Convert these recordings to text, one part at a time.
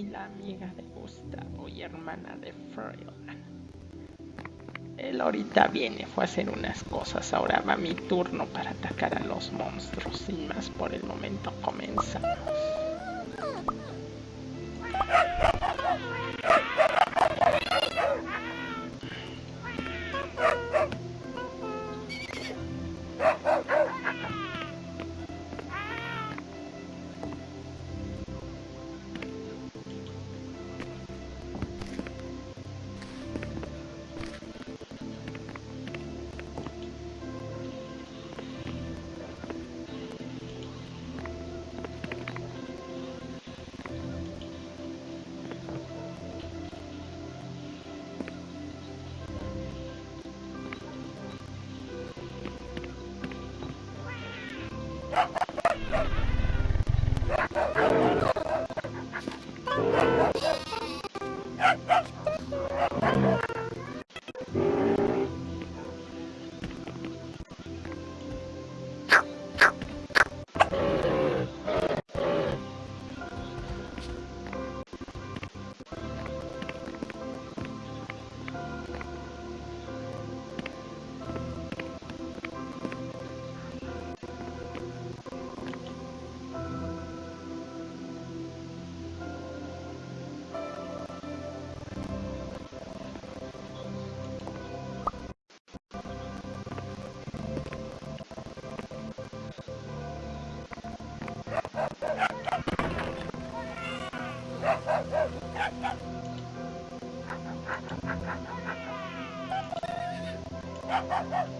Soy la amiga de Gustavo y hermana de Froylan. Él ahorita viene, fue a hacer unas cosas, ahora va mi turno para atacar a los monstruos. Sin más por el momento comenzamos. Ha ha ha!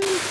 please.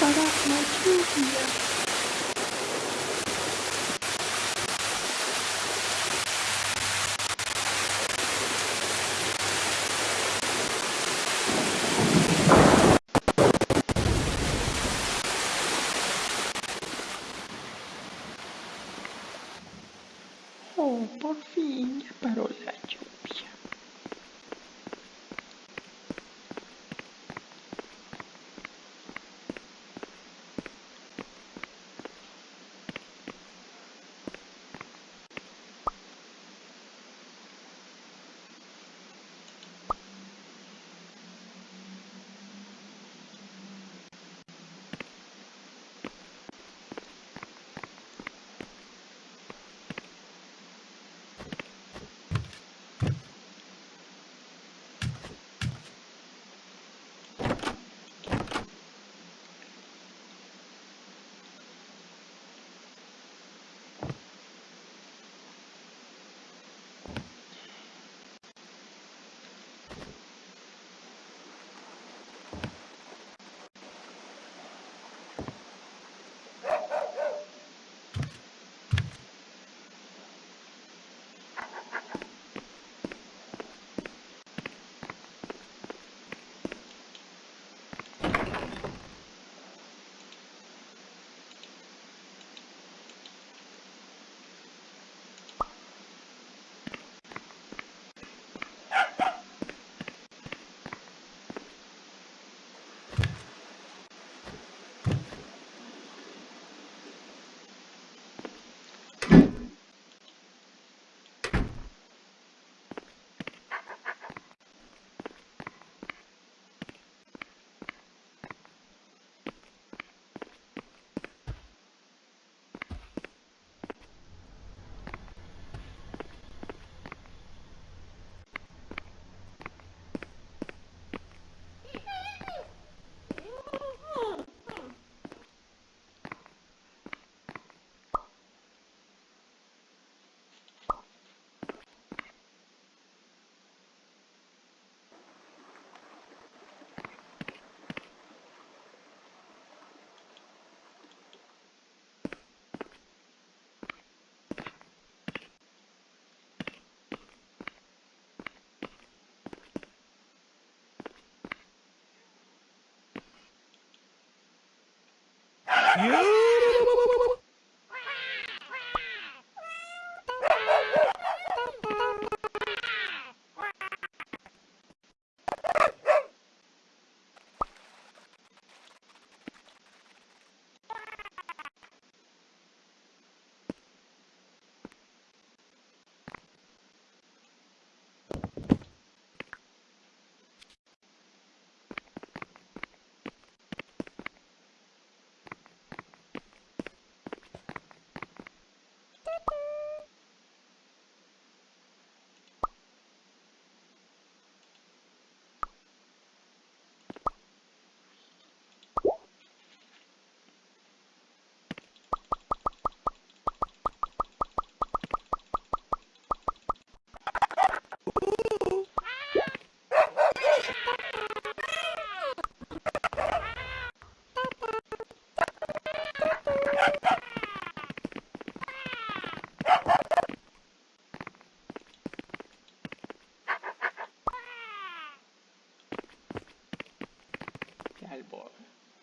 you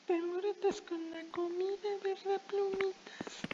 Te alborotas con la comida, ¿verdad, plumitas?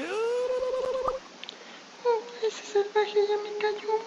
Oh, ese salvaje ya me cayó.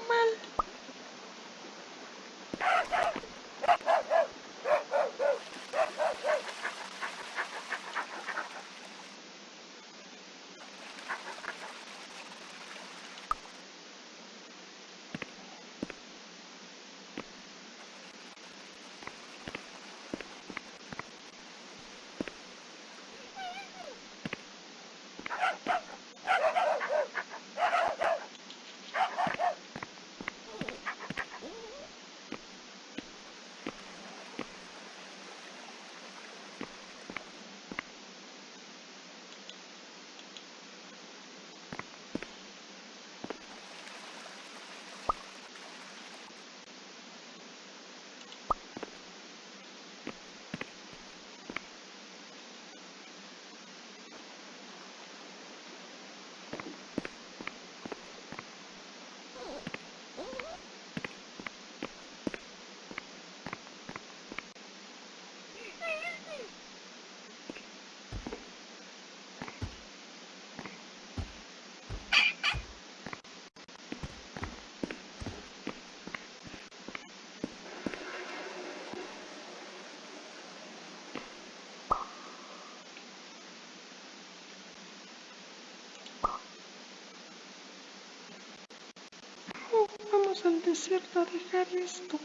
Vamos al desierto a dejar esto.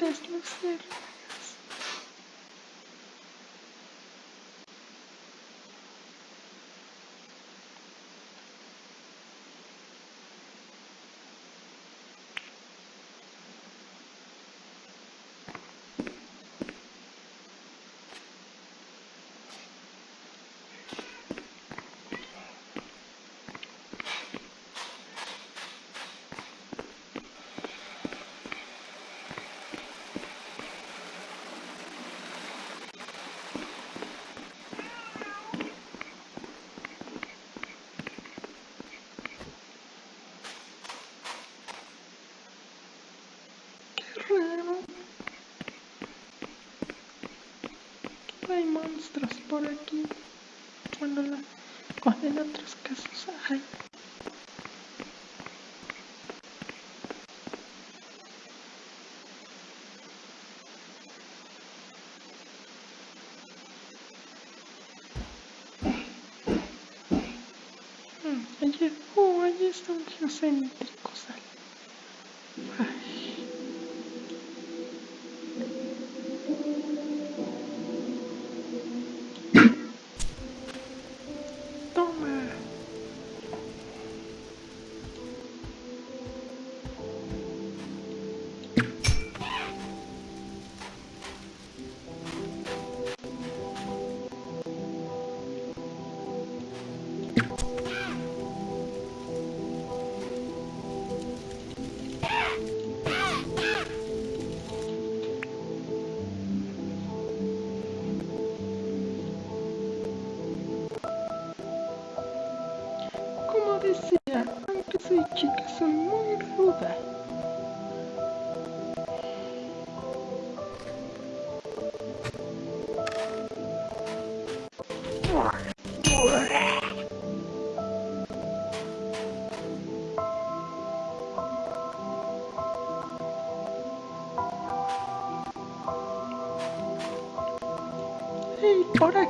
песня в сыр monstruos por aquí. Bueno, la, en otros casos hay. Mm, allí, oh, allí está un geocéntrico,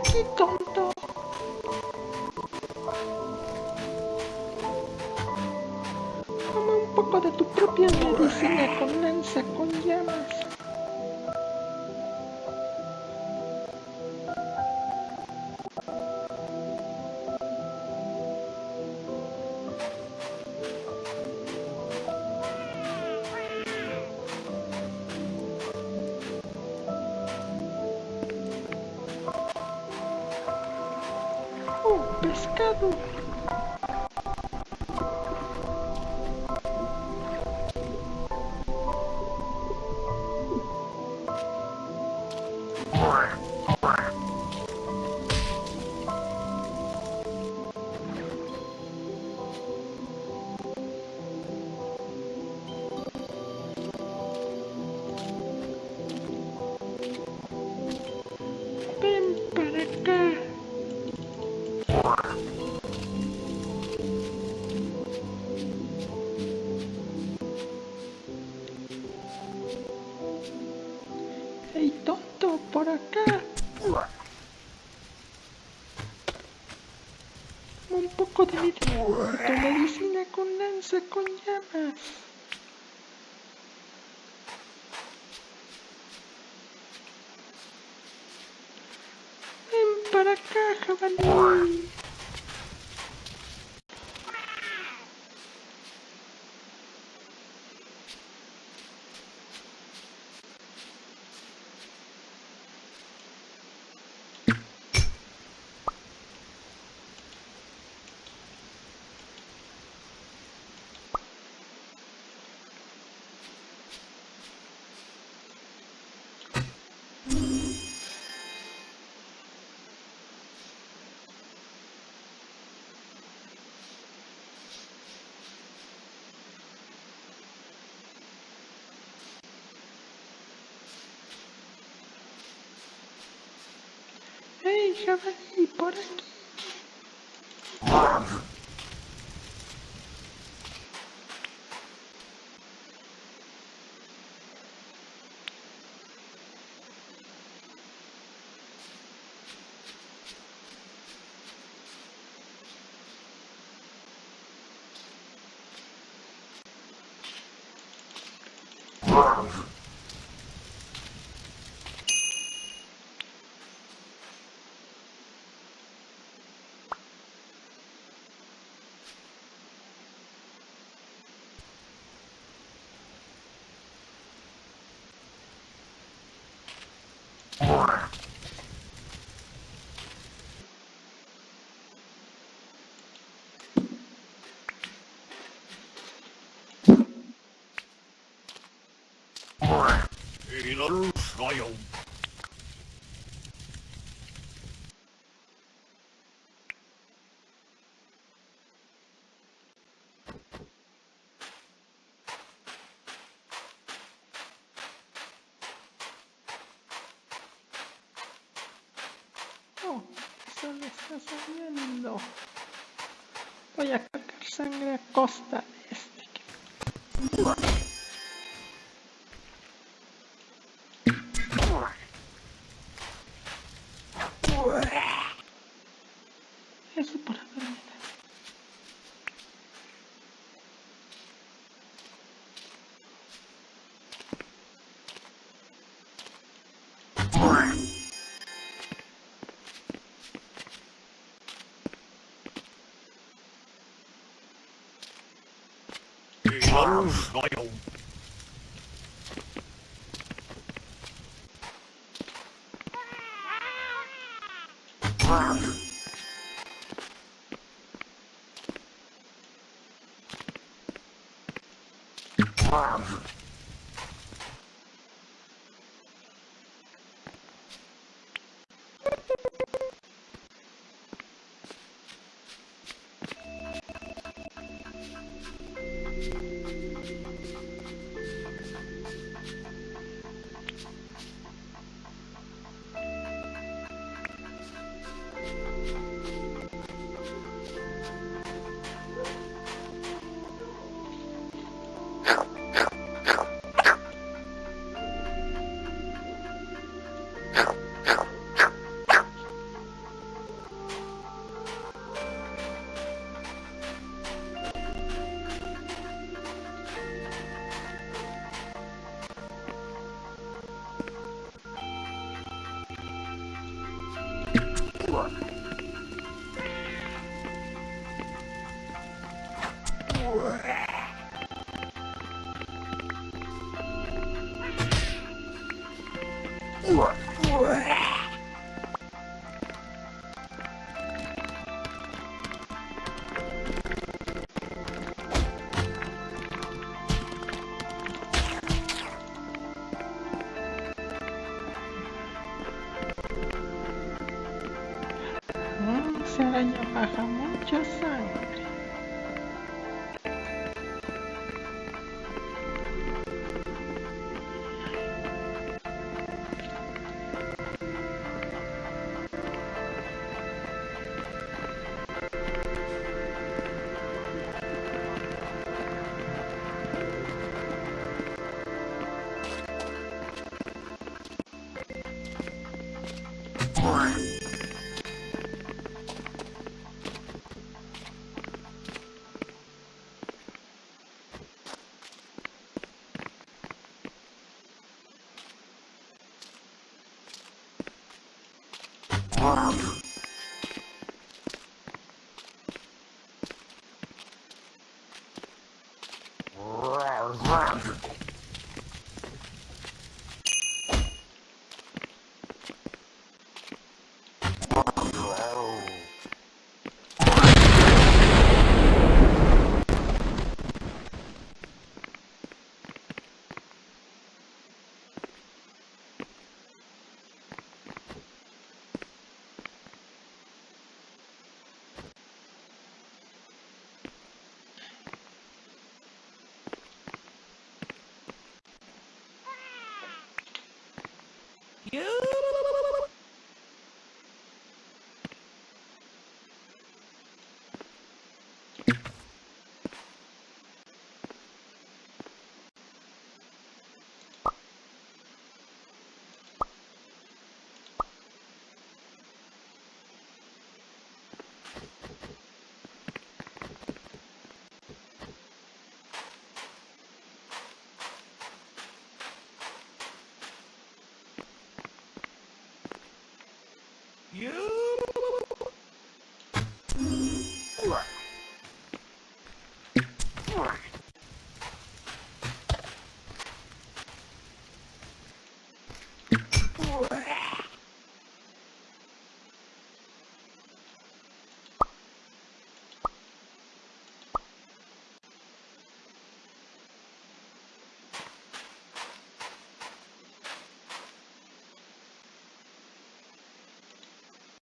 aqui, então. Cadu. Un poco de tu medicina con lanza con llamas. Ven para acá, jabalí. deixa vai por aqui. Oh, eso le está subiendo. Voy a sacar sangre a costa de este. Royal. Wow. look. Whoa.